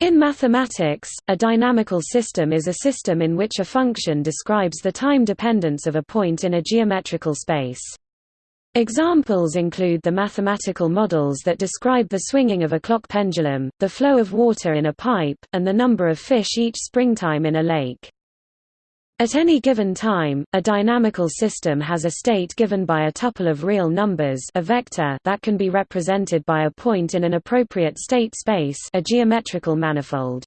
In mathematics, a dynamical system is a system in which a function describes the time dependence of a point in a geometrical space. Examples include the mathematical models that describe the swinging of a clock pendulum, the flow of water in a pipe, and the number of fish each springtime in a lake. At any given time, a dynamical system has a state given by a tuple of real numbers a vector that can be represented by a point in an appropriate state space a geometrical manifold.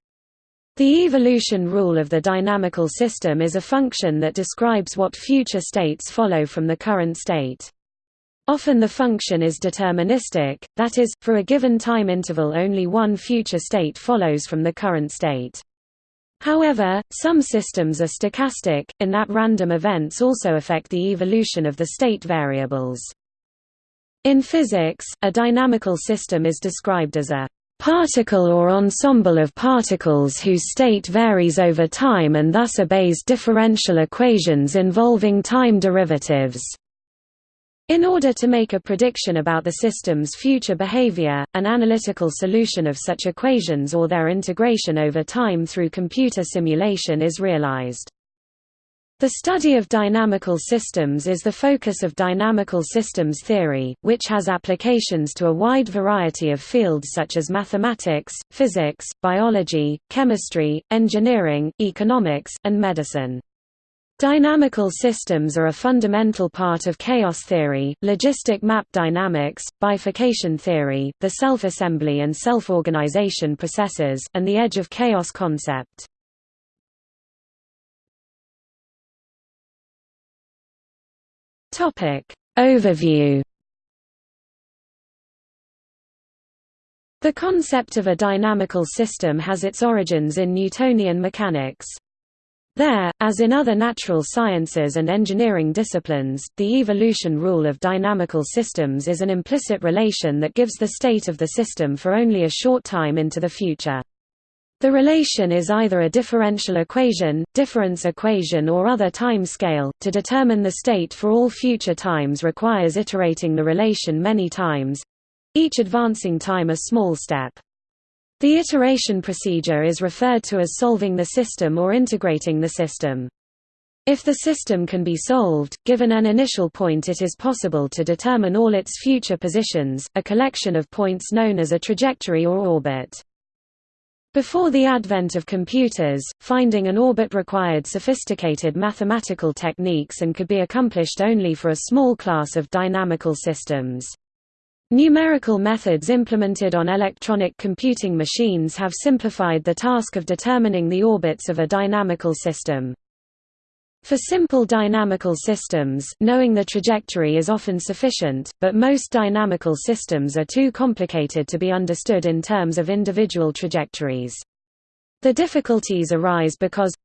The evolution rule of the dynamical system is a function that describes what future states follow from the current state. Often the function is deterministic, that is, for a given time interval only one future state follows from the current state. However, some systems are stochastic, in that random events also affect the evolution of the state variables. In physics, a dynamical system is described as a particle or ensemble of particles whose state varies over time and thus obeys differential equations involving time derivatives. In order to make a prediction about the system's future behavior, an analytical solution of such equations or their integration over time through computer simulation is realized. The study of dynamical systems is the focus of dynamical systems theory, which has applications to a wide variety of fields such as mathematics, physics, biology, chemistry, engineering, economics, and medicine. Dynamical systems are a fundamental part of chaos theory, logistic map dynamics, bifurcation theory, the self-assembly and self-organization processes, and the edge of chaos concept. Overview The concept of a dynamical system has its origins in Newtonian mechanics. There, as in other natural sciences and engineering disciplines, the evolution rule of dynamical systems is an implicit relation that gives the state of the system for only a short time into the future. The relation is either a differential equation, difference equation or other time scale. To determine the state for all future times requires iterating the relation many times, each advancing time a small step. The iteration procedure is referred to as solving the system or integrating the system. If the system can be solved, given an initial point it is possible to determine all its future positions, a collection of points known as a trajectory or orbit. Before the advent of computers, finding an orbit required sophisticated mathematical techniques and could be accomplished only for a small class of dynamical systems. Numerical methods implemented on electronic computing machines have simplified the task of determining the orbits of a dynamical system. For simple dynamical systems, knowing the trajectory is often sufficient, but most dynamical systems are too complicated to be understood in terms of individual trajectories. The difficulties arise because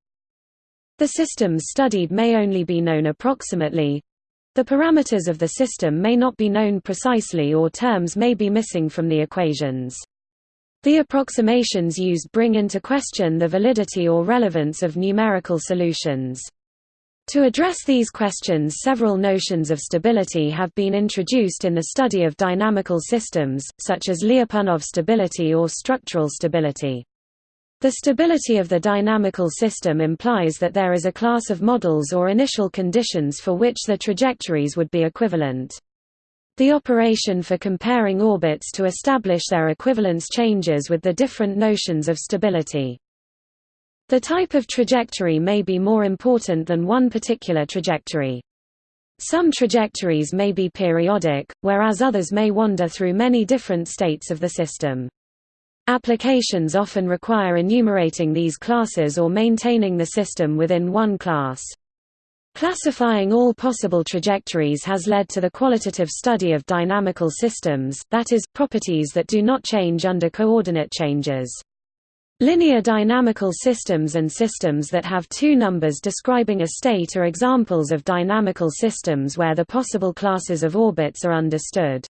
the systems studied may only be known approximately, the parameters of the system may not be known precisely or terms may be missing from the equations. The approximations used bring into question the validity or relevance of numerical solutions. To address these questions several notions of stability have been introduced in the study of dynamical systems, such as Lyapunov stability or structural stability. The stability of the dynamical system implies that there is a class of models or initial conditions for which the trajectories would be equivalent. The operation for comparing orbits to establish their equivalence changes with the different notions of stability. The type of trajectory may be more important than one particular trajectory. Some trajectories may be periodic, whereas others may wander through many different states of the system. Applications often require enumerating these classes or maintaining the system within one class. Classifying all possible trajectories has led to the qualitative study of dynamical systems, that is, properties that do not change under coordinate changes. Linear dynamical systems and systems that have two numbers describing a state are examples of dynamical systems where the possible classes of orbits are understood.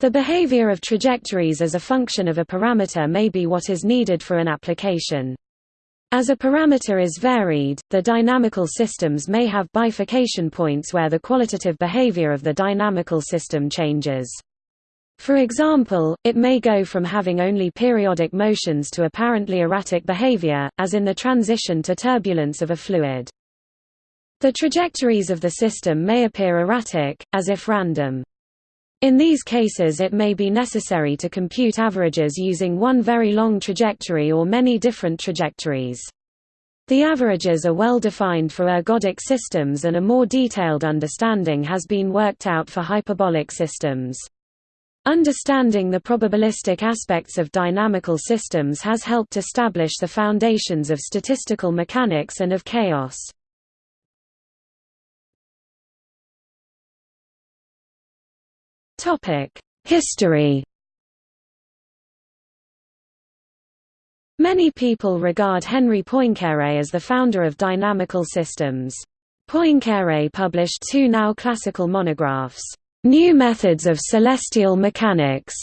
The behavior of trajectories as a function of a parameter may be what is needed for an application. As a parameter is varied, the dynamical systems may have bifurcation points where the qualitative behavior of the dynamical system changes. For example, it may go from having only periodic motions to apparently erratic behavior, as in the transition to turbulence of a fluid. The trajectories of the system may appear erratic, as if random. In these cases it may be necessary to compute averages using one very long trajectory or many different trajectories. The averages are well defined for ergodic systems and a more detailed understanding has been worked out for hyperbolic systems. Understanding the probabilistic aspects of dynamical systems has helped establish the foundations of statistical mechanics and of chaos. History Many people regard Henri Poincaré as the founder of dynamical systems. Poincaré published two now classical monographs, "'New Methods of Celestial Mechanics'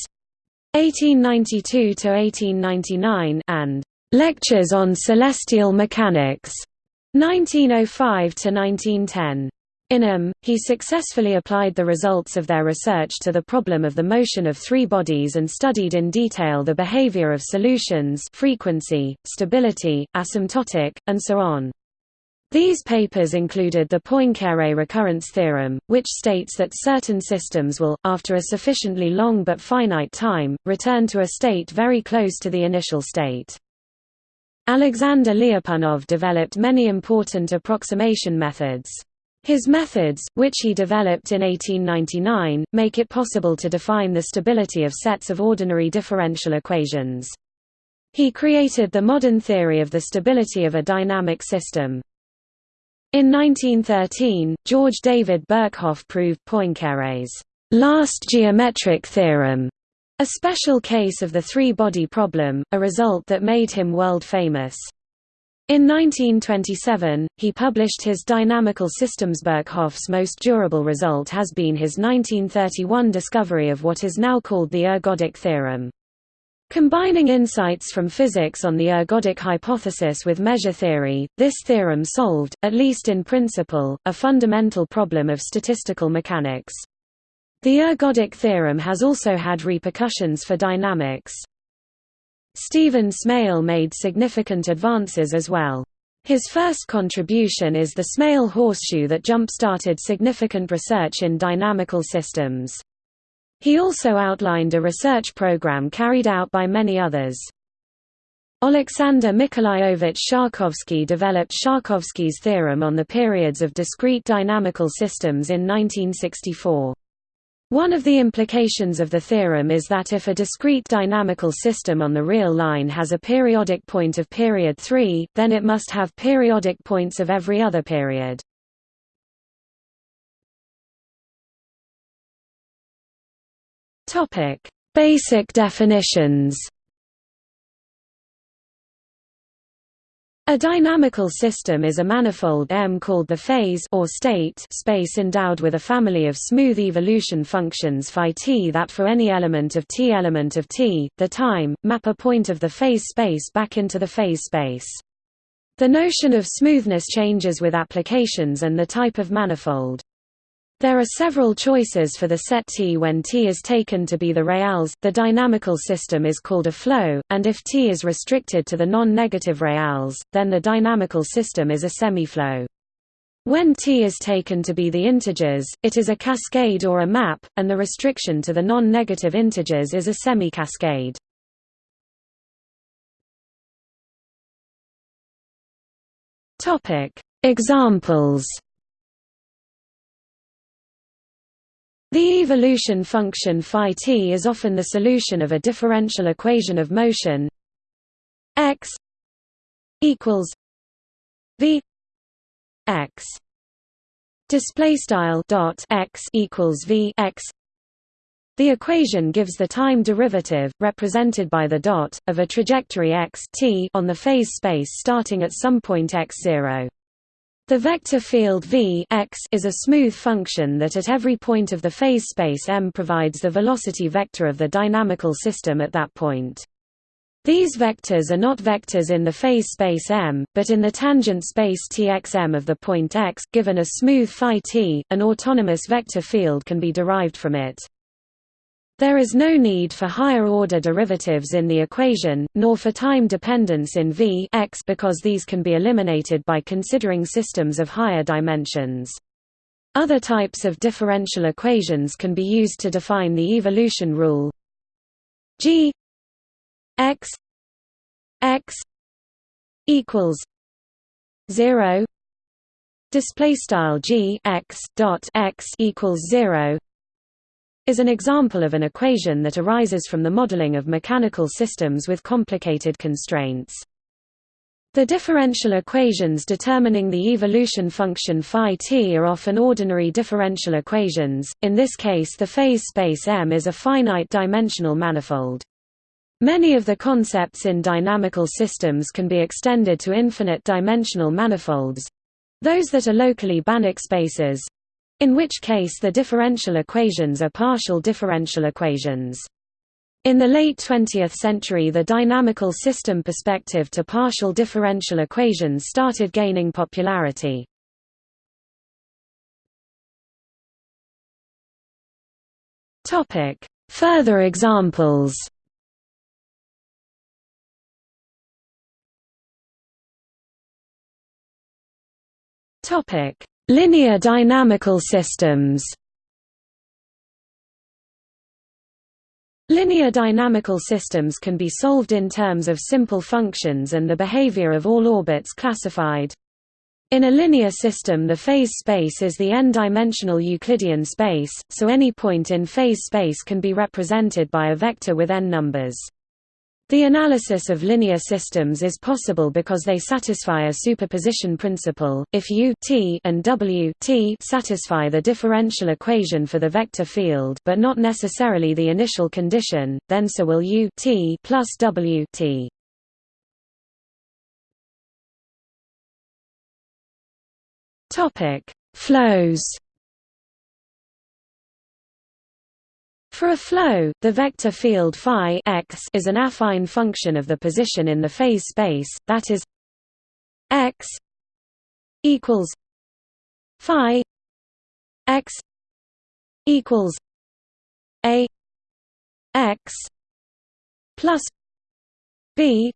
1892–1899 and "'Lectures on Celestial Mechanics' 1905–1910. In them, he successfully applied the results of their research to the problem of the motion of three bodies and studied in detail the behavior of solutions frequency, stability, asymptotic, and so on. These papers included the Poincaré recurrence theorem, which states that certain systems will, after a sufficiently long but finite time, return to a state very close to the initial state. Alexander Lyapunov developed many important approximation methods. His methods, which he developed in 1899, make it possible to define the stability of sets of ordinary differential equations. He created the modern theory of the stability of a dynamic system. In 1913, George David Birkhoff proved Poincaré's last geometric theorem, a special case of the three-body problem, a result that made him world-famous. In 1927, he published his Dynamical Systems. Birkhoff's most durable result has been his 1931 discovery of what is now called the ergodic theorem. Combining insights from physics on the ergodic hypothesis with measure theory, this theorem solved, at least in principle, a fundamental problem of statistical mechanics. The ergodic theorem has also had repercussions for dynamics. Stephen Smale made significant advances as well. His first contribution is the Smale horseshoe that jump-started significant research in dynamical systems. He also outlined a research program carried out by many others. Alexander Mikhailovich Sharkovsky developed Sharkovsky's theorem on the periods of discrete dynamical systems in 1964. One of the implications of the theorem is that if a discrete dynamical system on the real line has a periodic point of period 3, then it must have periodic points of every other period. Basic definitions A dynamical system is a manifold M called the phase or state space endowed with a family of smooth evolution functions phi t that for any element of t element of t, the time, map a point of the phase space back into the phase space. The notion of smoothness changes with applications and the type of manifold. There are several choices for the set T when T is taken to be the reals, the dynamical system is called a flow, and if T is restricted to the non-negative reals, then the dynamical system is a semiflow. When T is taken to be the integers, it is a cascade or a map, and the restriction to the non-negative integers is a semi-cascade. Examples The evolution function phi t is often the solution of a differential equation of motion. X equals v x. Display style dot x equals v x. The equation gives the time derivative represented by the dot of a trajectory x t on the phase space starting at some point x0 the vector field v x is a smooth function that at every point of the phase space m provides the velocity vector of the dynamical system at that point. These vectors are not vectors in the phase space m, but in the tangent space txm of the point x. Given a smooth phi t, an autonomous vector field can be derived from it. There is no need for higher-order derivatives in the equation, nor for time dependence in V x because these can be eliminated by considering systems of higher dimensions. Other types of differential equations can be used to define the evolution rule g x x equals 0 display style g x dot x equals 0 is an example of an equation that arises from the modeling of mechanical systems with complicated constraints. The differential equations determining the evolution function phi t are often ordinary differential equations, in this case the phase space M is a finite-dimensional manifold. Many of the concepts in dynamical systems can be extended to infinite-dimensional manifolds—those that are locally Banach spaces, in which case the differential equations are partial differential equations. In the late 20th century the dynamical system perspective to partial differential equations started gaining popularity. Further examples Topic: Linear dynamical systems Linear dynamical systems can be solved in terms of simple functions and the behavior of all orbits classified. In a linear system the phase space is the n-dimensional Euclidean space, so any point in phase space can be represented by a vector with n numbers. The analysis of linear systems is possible because they satisfy a superposition principle. If U t and W t satisfy the differential equation for the vector field but not necessarily the initial condition, then so will U t plus W t. Topic: Flows For a flow, the vector field phi x is an affine function of the position in the phase space, that is x equals phi x equals a x plus b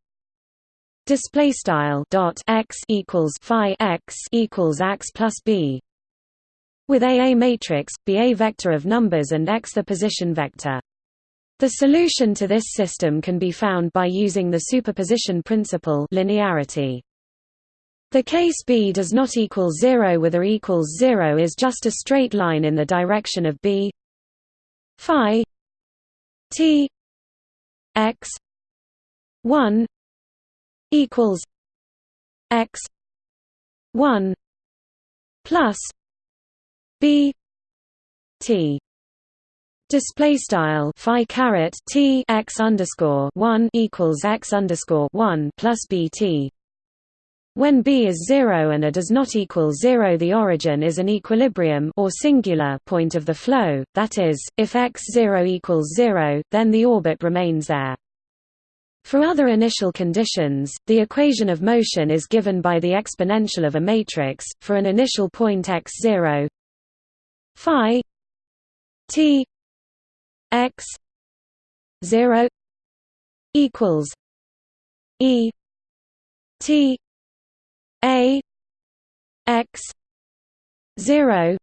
display style dot x equals phi x equals x plus b with A a matrix, B a vector of numbers and X the position vector. The solution to this system can be found by using the superposition principle linearity. The case B does not equal 0 with A equals 0 is just a straight line in the direction of B phi t x 1 equals x 1 plus b t display style phi caret t x underscore 1 equals x underscore 1 plus bt when b is 0 and a does not equal 0 the origin is an equilibrium or singular point of the flow, that is, if x0 equals 0, then the orbit remains there. For other initial conditions, the equation of motion is given by the exponential of a matrix, for an initial point x0 phi t x 0 equals e t a x 0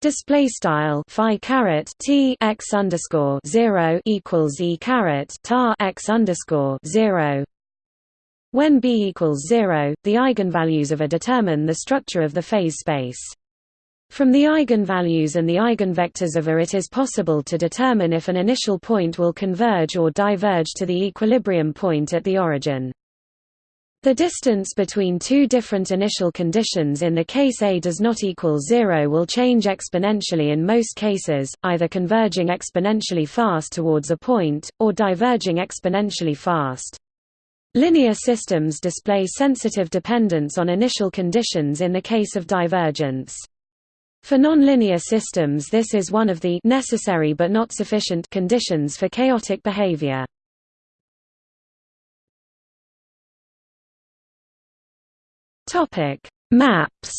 Display style phi caret t x underscore zero equals e caret tar x underscore zero. When b equals zero, the eigenvalues of A determine the structure of the phase space. From the eigenvalues and the eigenvectors of A it is possible to determine if an initial point will converge or diverge to the equilibrium point at the origin. The distance between two different initial conditions in the case A does not equal zero will change exponentially in most cases, either converging exponentially fast towards a point, or diverging exponentially fast. Linear systems display sensitive dependence on initial conditions in the case of divergence. For nonlinear systems this is one of the necessary but not sufficient conditions for chaotic behavior. Topic: Maps.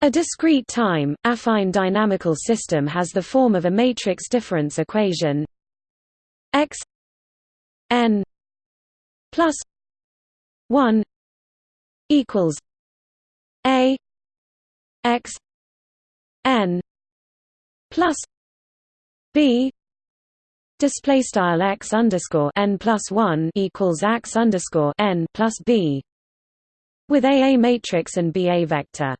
A discrete time, affine dynamical system has the form of a matrix difference equation x n plus 1 equals a x n plus b display style x underscore n plus 1 equals x underscore n plus b with a a matrix and b a vector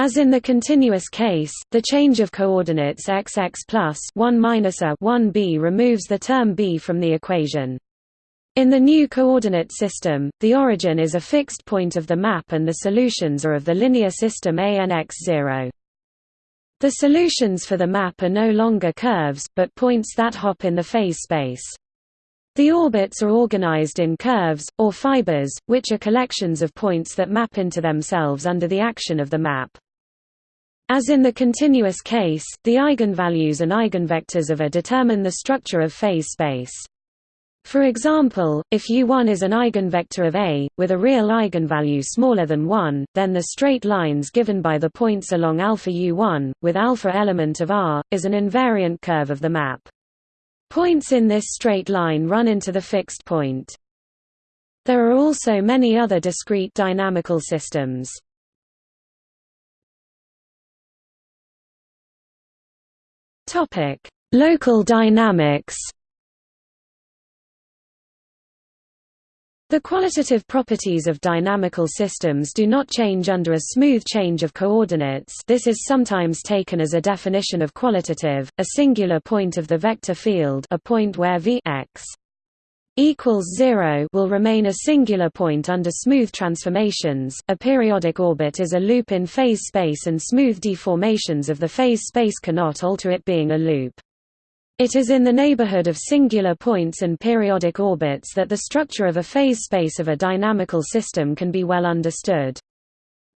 as in the continuous case, the change of coordinates x x plus 1 minus a 1b removes the term b from the equation. In the new coordinate system, the origin is a fixed point of the map and the solutions are of the linear system ANX0. The solutions for the map are no longer curves, but points that hop in the phase space. The orbits are organized in curves, or fibers, which are collections of points that map into themselves under the action of the map. As in the continuous case, the eigenvalues and eigenvectors of A determine the structure of phase space. For example, if U1 is an eigenvector of A, with a real eigenvalue smaller than 1, then the straight lines given by the points along alpha U1, with alpha element of R, is an invariant curve of the map. Points in this straight line run into the fixed point. There are also many other discrete dynamical systems. Local dynamics. The qualitative properties of dynamical systems do not change under a smooth change of coordinates this is sometimes taken as a definition of qualitative, a singular point of the vector field a point where v x equals 0 will remain a singular point under smooth transformations. A periodic orbit is a loop in phase space and smooth deformations of the phase space cannot alter it being a loop. It is in the neighborhood of singular points and periodic orbits that the structure of a phase space of a dynamical system can be well understood.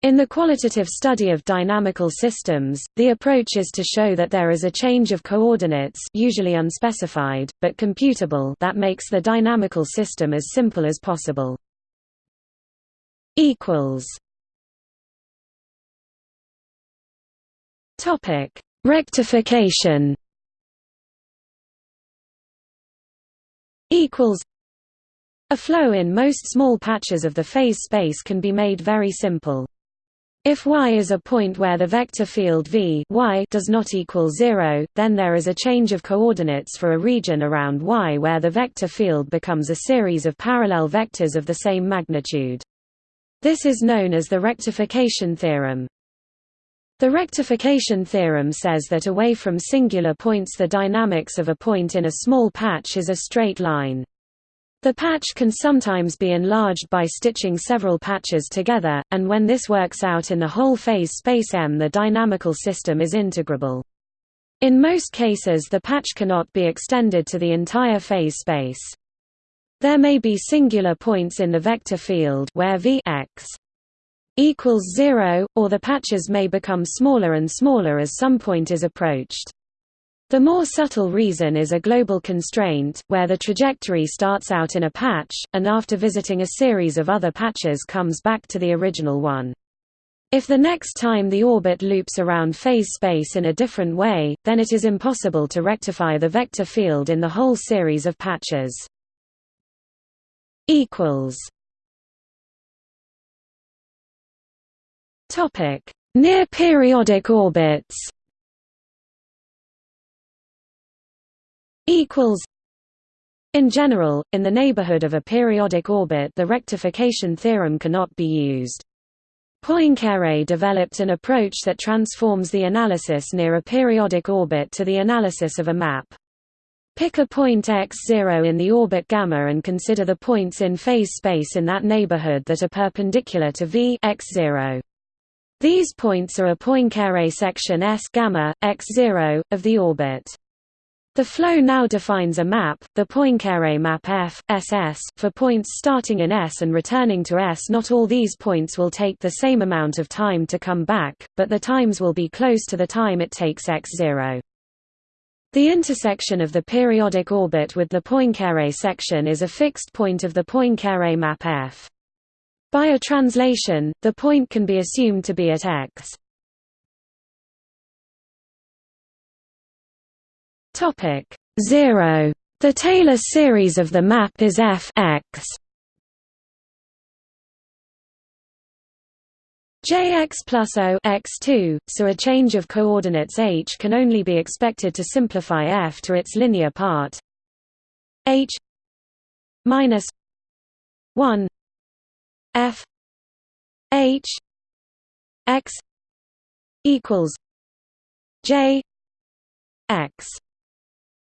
In the qualitative study of dynamical systems, the approach is to show that there is a change of coordinates usually unspecified, but computable that makes the dynamical system as simple as possible. Rectification A flow in most small patches of the phase space can be made very simple. If y is a point where the vector field v y does not equal 0, then there is a change of coordinates for a region around y where the vector field becomes a series of parallel vectors of the same magnitude. This is known as the rectification theorem. The rectification theorem says that away from singular points the dynamics of a point in a small patch is a straight line. The patch can sometimes be enlarged by stitching several patches together, and when this works out in the whole phase space M the dynamical system is integrable. In most cases the patch cannot be extended to the entire phase space. There may be singular points in the vector field where v x equals 0, or the patches may become smaller and smaller as some point is approached. The more subtle reason is a global constraint, where the trajectory starts out in a patch, and after visiting a series of other patches comes back to the original one. If the next time the orbit loops around phase space in a different way, then it is impossible to rectify the vector field in the whole series of patches. Near periodic orbits equals in general, in the neighborhood of a periodic orbit the rectification theorem cannot be used. Poincaré developed an approach that transforms the analysis near a periodic orbit to the analysis of a map. Pick a point x0 in the orbit gamma and consider the points in phase space in that neighborhood that are perpendicular to v x0. These points are a Poincaré section S gamma, x0, of the orbit. The flow now defines a map, the Poincaré map F, SS, for points starting in S and returning to S. Not all these points will take the same amount of time to come back, but the times will be close to the time it takes x0. The intersection of the periodic orbit with the Poincaré section is a fixed point of the Poincaré map F. By a translation, the point can be assumed to be at x. Topic 0. The Taylor series of the map is f x. Jx plus O x2, so a change of coordinates h can only be expected to simplify f to its linear part h minus 1 f h x equals j x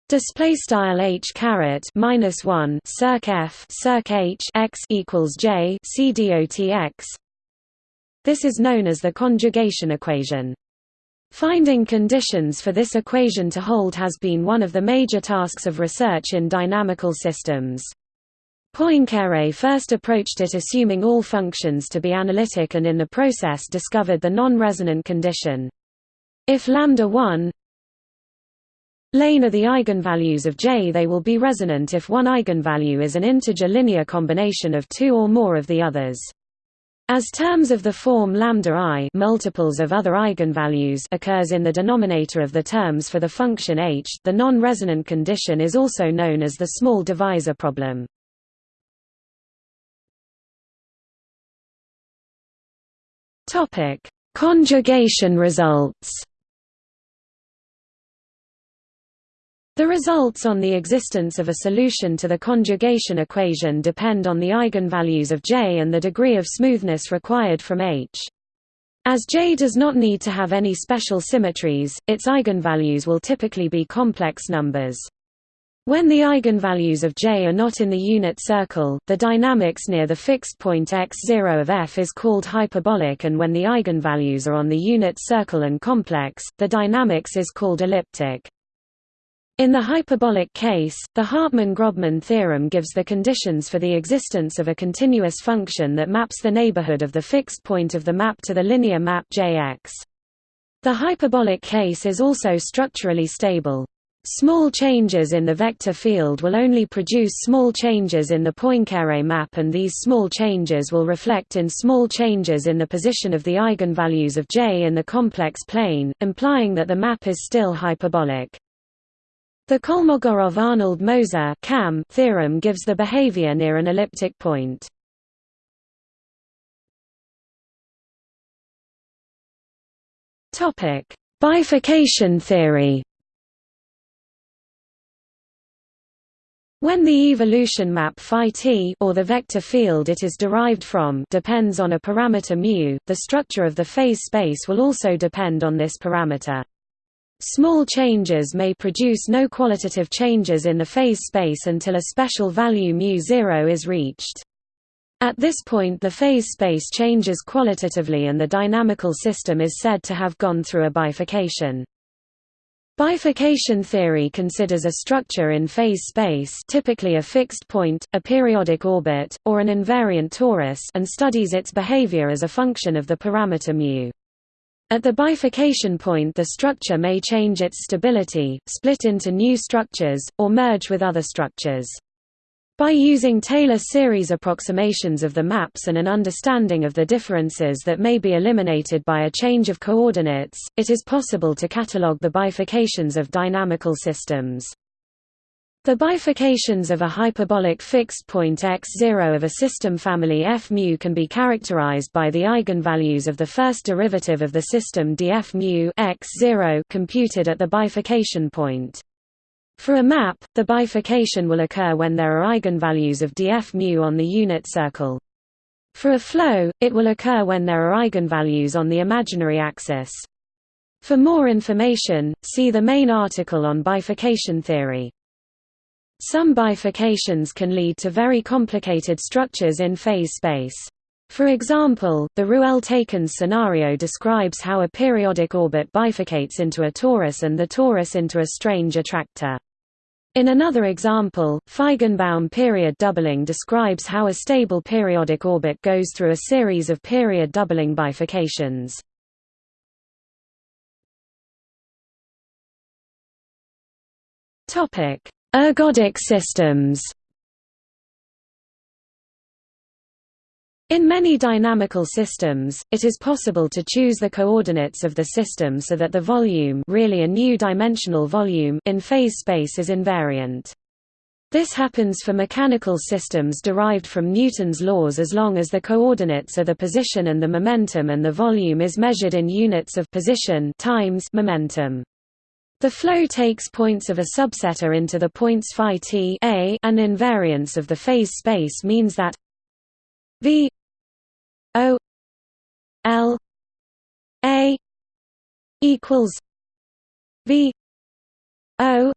Display style h caret minus one circ f circ h x equals j c dot x. This is known as the conjugation equation. Finding conditions for this equation to hold has been one of the major tasks of research in dynamical systems. Poincaré first approached it assuming all functions to be analytic and in the process discovered the non-resonant condition. If lambda 1 lane are the eigenvalues of J they will be resonant if one eigenvalue is an integer linear combination of two or more of the others. As terms of the form lambda i multiples of other eigenvalues occurs in the denominator of the terms for the function h, the non-resonant condition is also known as the small divisor problem. Topic: Conjugation results. The results on the existence of a solution to the conjugation equation depend on the eigenvalues of J and the degree of smoothness required from H. As J does not need to have any special symmetries, its eigenvalues will typically be complex numbers. When the eigenvalues of J are not in the unit circle, the dynamics near the fixed point x0 of f is called hyperbolic and when the eigenvalues are on the unit circle and complex, the dynamics is called elliptic. In the hyperbolic case, the Hartman-Grobman theorem gives the conditions for the existence of a continuous function that maps the neighborhood of the fixed point of the map to the linear map Jx. The hyperbolic case is also structurally stable. Small changes in the vector field will only produce small changes in the Poincaré map and these small changes will reflect in small changes in the position of the eigenvalues of J in the complex plane, implying that the map is still hyperbolic. The Kolmogorov-Arnold-Moser theorem gives the behavior near an elliptic point. Bifurcation theory. When the evolution map phi t or the vector field it is derived from depends on a parameter mu, the structure of the phase space will also depend on this parameter. Small changes may produce no qualitative changes in the phase space until a special value μ0 is reached. At this point the phase space changes qualitatively and the dynamical system is said to have gone through a bifurcation. Bifurcation theory considers a structure in phase space typically a fixed point, a periodic orbit, or an invariant torus and studies its behavior as a function of the parameter mu. At the bifurcation point the structure may change its stability, split into new structures, or merge with other structures. By using Taylor series approximations of the maps and an understanding of the differences that may be eliminated by a change of coordinates, it is possible to catalogue the bifurcations of dynamical systems. The bifurcations of a hyperbolic fixed point x0 of a system family f mu can be characterized by the eigenvalues of the first derivative of the system df mu x0 computed at the bifurcation point. For a map, the bifurcation will occur when there are eigenvalues of df mu on the unit circle. For a flow, it will occur when there are eigenvalues on the imaginary axis. For more information, see the main article on bifurcation theory. Some bifurcations can lead to very complicated structures in phase space. For example, the Ruelle-Takens scenario describes how a periodic orbit bifurcates into a torus and the torus into a strange attractor. In another example, Feigenbaum period doubling describes how a stable periodic orbit goes through a series of period doubling bifurcations. Ergodic systems In many dynamical systems, it is possible to choose the coordinates of the system so that the volume really a new dimensional volume in phase space is invariant. This happens for mechanical systems derived from Newton's laws as long as the coordinates are the position and the momentum and the volume is measured in units of position times momentum. The flow takes points of a subset into the points phi t a and invariance of the phase space means that v o l a equals v o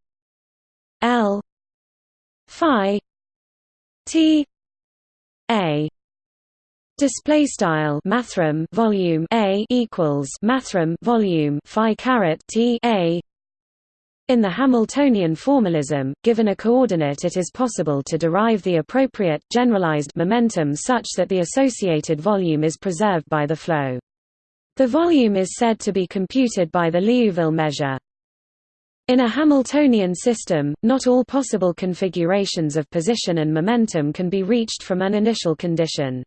l phi t a Display style mathrm volume a equals mathrm volume phi caret t a. In the Hamiltonian formalism, given a coordinate, it is possible to derive the appropriate generalized momentum such that the associated volume is preserved by the flow. The volume is said to be computed by the Liouville measure. In a Hamiltonian system, not all possible configurations of position and momentum can be reached from an initial condition.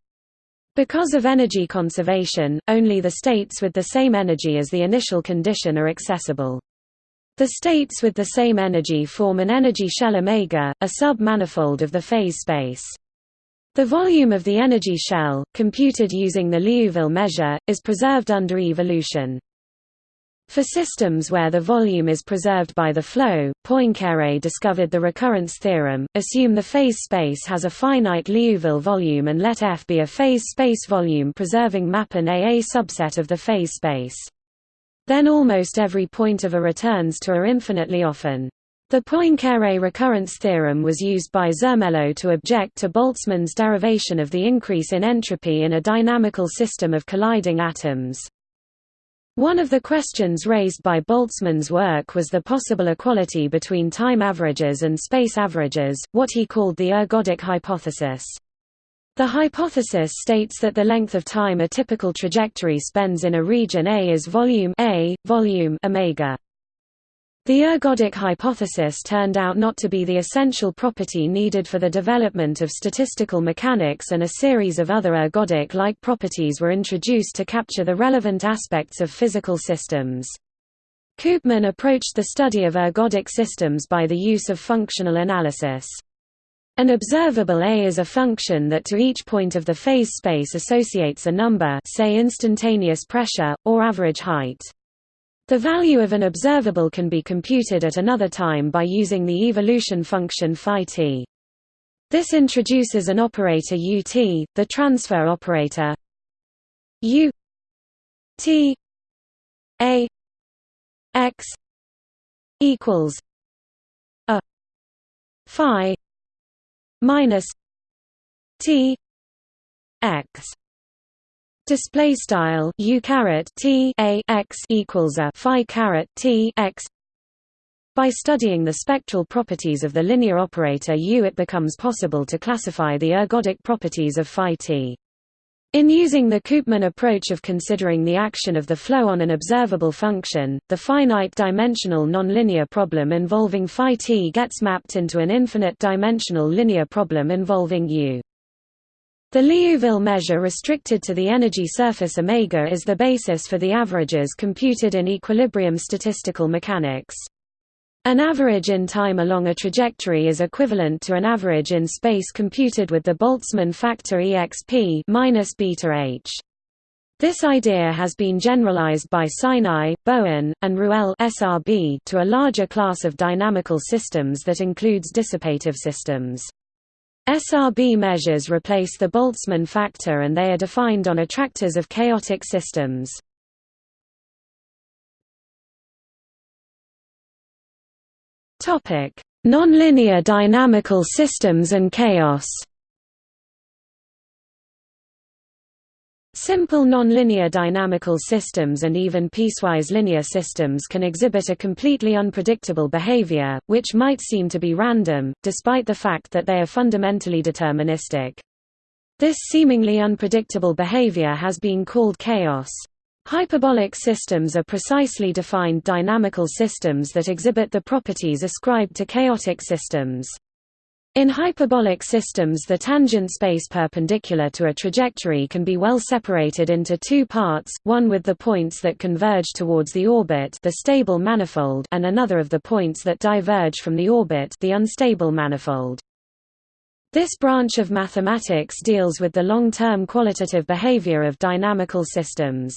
Because of energy conservation, only the states with the same energy as the initial condition are accessible. The states with the same energy form an energy shell omega, a sub-manifold of the phase space. The volume of the energy shell, computed using the Liouville measure, is preserved under evolution. For systems where the volume is preserved by the flow, Poincaré discovered the recurrence theorem, assume the phase space has a finite Liouville volume and let F be a phase space volume preserving mapping A a subset of the phase space. Then almost every point of A returns to A infinitely often. The Poincaré recurrence theorem was used by Zermelo to object to Boltzmann's derivation of the increase in entropy in a dynamical system of colliding atoms. One of the questions raised by Boltzmann's work was the possible equality between time averages and space averages, what he called the ergodic hypothesis. The hypothesis states that the length of time a typical trajectory spends in a region A is volume A, volume omega. The ergodic hypothesis turned out not to be the essential property needed for the development of statistical mechanics and a series of other ergodic-like properties were introduced to capture the relevant aspects of physical systems. Koopman approached the study of ergodic systems by the use of functional analysis. An observable A is a function that to each point of the phase space associates a number say instantaneous pressure, or average height. The value of an observable can be computed at another time by using the evolution function t. This introduces an operator ut, the transfer operator u t a x equals a phi minus t x Display style u caret t a x equals a phi caret t x. By studying the spectral properties of the linear operator u, it becomes possible to classify the ergodic properties of phi t. In using the Koopman approach of considering the action of the flow on an observable function, the finite-dimensional nonlinear problem involving phi t gets mapped into an infinite-dimensional linear problem involving u. The Liouville measure restricted to the energy surface omega is the basis for the averages computed in equilibrium statistical mechanics. An average in time along a trajectory is equivalent to an average in space computed with the Boltzmann factor exp minus beta h. This idea has been generalized by Sinai, Bowen, and Ruelle SRB to a larger class of dynamical systems that includes dissipative systems. SRB measures replace the Boltzmann factor and they are defined on attractors of chaotic systems. Nonlinear dynamical systems and chaos Simple nonlinear dynamical systems and even piecewise linear systems can exhibit a completely unpredictable behavior, which might seem to be random, despite the fact that they are fundamentally deterministic. This seemingly unpredictable behavior has been called chaos. Hyperbolic systems are precisely defined dynamical systems that exhibit the properties ascribed to chaotic systems. In hyperbolic systems the tangent space perpendicular to a trajectory can be well separated into two parts, one with the points that converge towards the orbit the stable manifold and another of the points that diverge from the orbit the unstable manifold. This branch of mathematics deals with the long-term qualitative behavior of dynamical systems.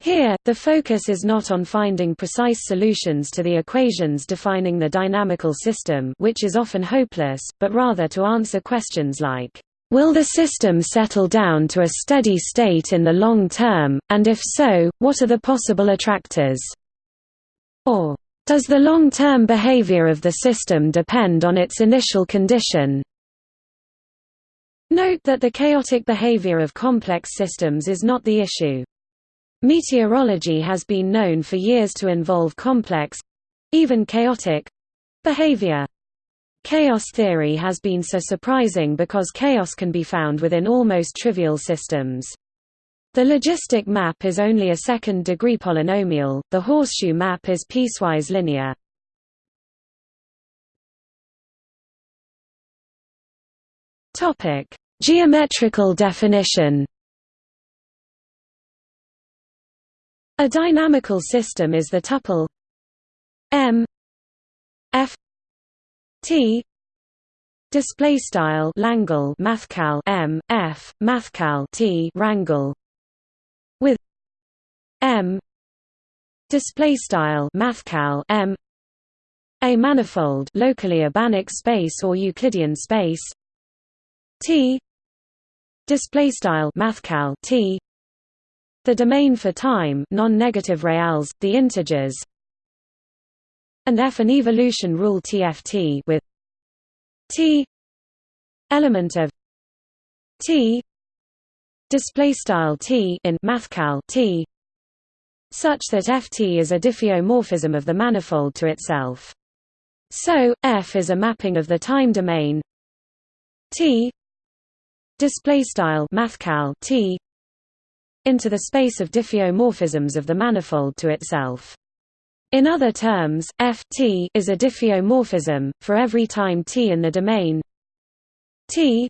Here, the focus is not on finding precise solutions to the equations defining the dynamical system which is often hopeless, but rather to answer questions like, Will the system settle down to a steady state in the long term, and if so, what are the possible attractors? Or, Does the long-term behavior of the system depend on its initial condition? Note that the chaotic behavior of complex systems is not the issue. Meteorology has been known for years to involve complex—even chaotic—behavior. Chaos theory has been so surprising because chaos can be found within almost trivial systems. The logistic map is only a second-degree polynomial, the horseshoe map is piecewise linear. Geometrical definition A dynamical system is the tuple M F T display style Langle mathcal M F mathcal T rangle with M display style mathcal M a manifold locally a Banach space or Euclidean space T display style mathcal T the domain for time non-negative reals, the integers and F an evolution rule TFT with T element of T display style T in mathcal T such that Ft is a diffeomorphism of the manifold to itself. So F is a mapping of the time domain T display style mathcal T into the space of diffeomorphisms of the manifold to itself. In other terms, f t is a diffeomorphism for every time t in the domain t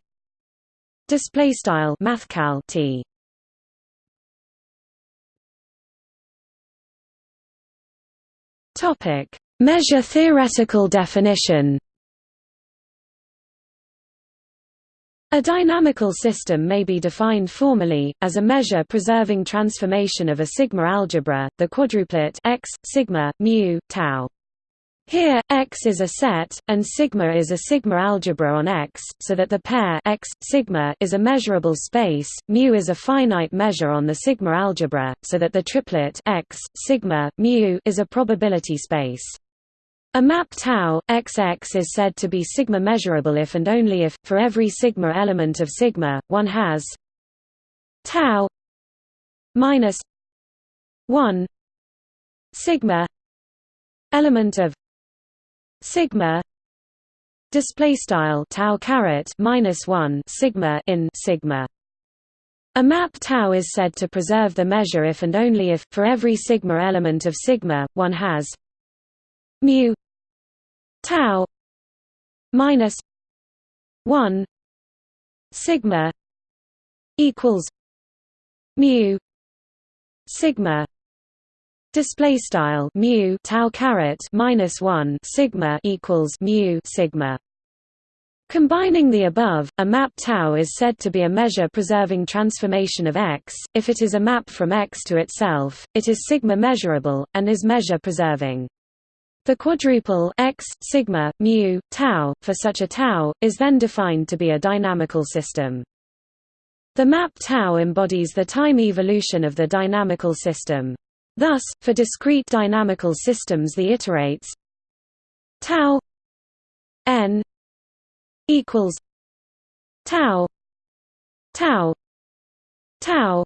display style mathcal t. Topic: Measure theoretical definition. A dynamical system may be defined formally, as a measure-preserving transformation of a sigma algebra, the quadruplet x, sigma, mu, tau. Here, X is a set, and sigma is a sigma algebra on X, so that the pair X, sigma is a measurable space, mu is a finite measure on the sigma algebra, so that the triplet X, sigma, mu is a probability space. A map tau XX is said to be sigma measurable if and only if, for every sigma element of sigma, one has tau minus one sigma element of sigma display style tau caret minus 1 sigma in sigma. A map tau is said to preserve the measure if and only if for every sigma element of sigma one has mu tau minus 1 sigma equals mu sigma display style mu tau caret minus 1 sigma equals mu sigma Combining the above, a map tau is said to be a measure-preserving transformation of X. If it is a map from X to itself, it is sigma measurable, and is measure-preserving. The quadruple x, sigma, mu, tau, for such a tau, is then defined to be a dynamical system. The map tau embodies the time evolution of the dynamical system. Thus, for discrete dynamical systems the iterates tau n equals tau tau tau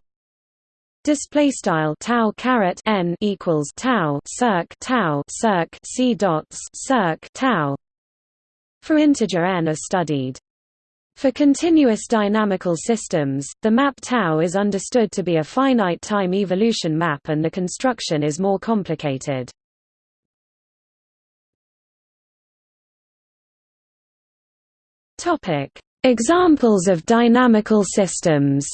display style tau caret n equals tau circ tau circ c dots circ tau for integer n are studied for continuous dynamical systems, the map tau is understood to be a finite time evolution map and the construction is more complicated. Examples of dynamical systems.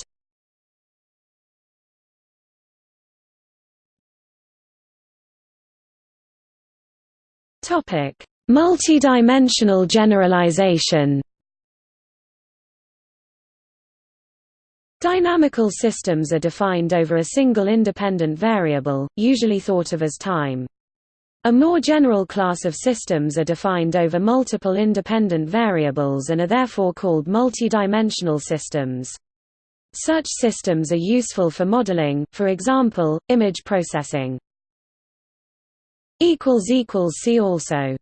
Topic: Multidimensional generalization. Dynamical systems are defined over a single independent variable, usually thought of as time. A more general class of systems are defined over multiple independent variables and are therefore called multidimensional systems. Such systems are useful for modeling, for example, image processing. See also